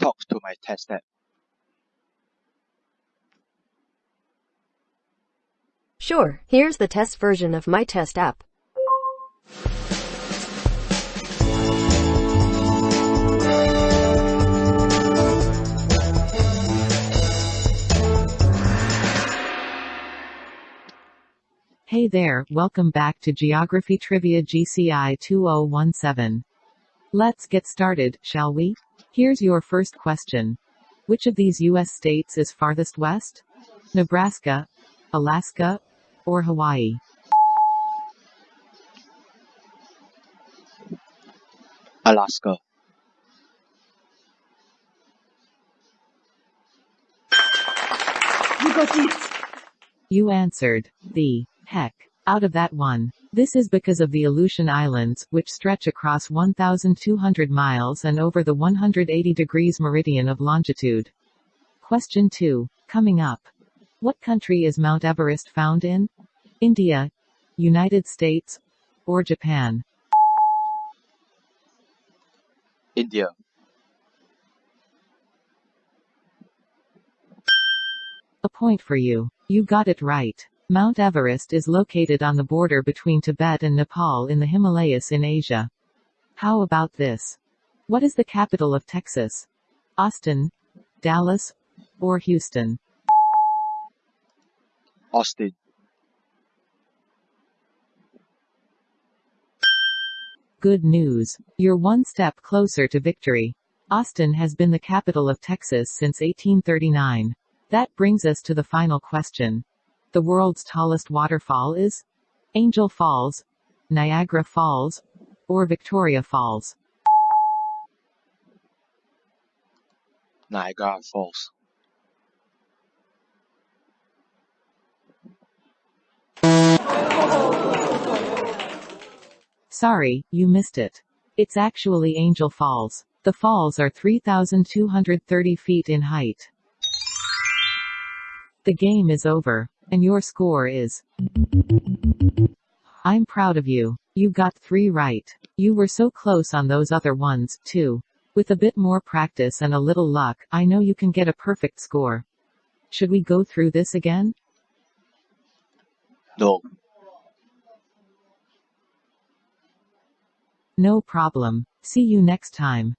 talk to my test app. Sure, here's the test version of my test app. Hey there, welcome back to Geography Trivia GCI 2017. Let's get started, shall we? Here's your first question. Which of these U.S. states is farthest west? Nebraska, Alaska, or Hawaii? Alaska. You got it! You answered. The heck out of that one. This is because of the Aleutian Islands, which stretch across 1,200 miles and over the 180 degrees meridian of longitude. Question 2. Coming up. What country is Mount Everest found in? India, United States, or Japan? India. A point for you. You got it right. Mount Everest is located on the border between Tibet and Nepal in the Himalayas in Asia. How about this? What is the capital of Texas? Austin, Dallas, or Houston? Austin. Good news. You're one step closer to victory. Austin has been the capital of Texas since 1839. That brings us to the final question. The world's tallest waterfall is? Angel Falls, Niagara Falls, or Victoria Falls? Niagara Falls. Sorry, you missed it. It's actually Angel Falls. The falls are 3,230 feet in height. The game is over. And your score is. I'm proud of you. You got three right. You were so close on those other ones, too. With a bit more practice and a little luck, I know you can get a perfect score. Should we go through this again? No. No problem. See you next time.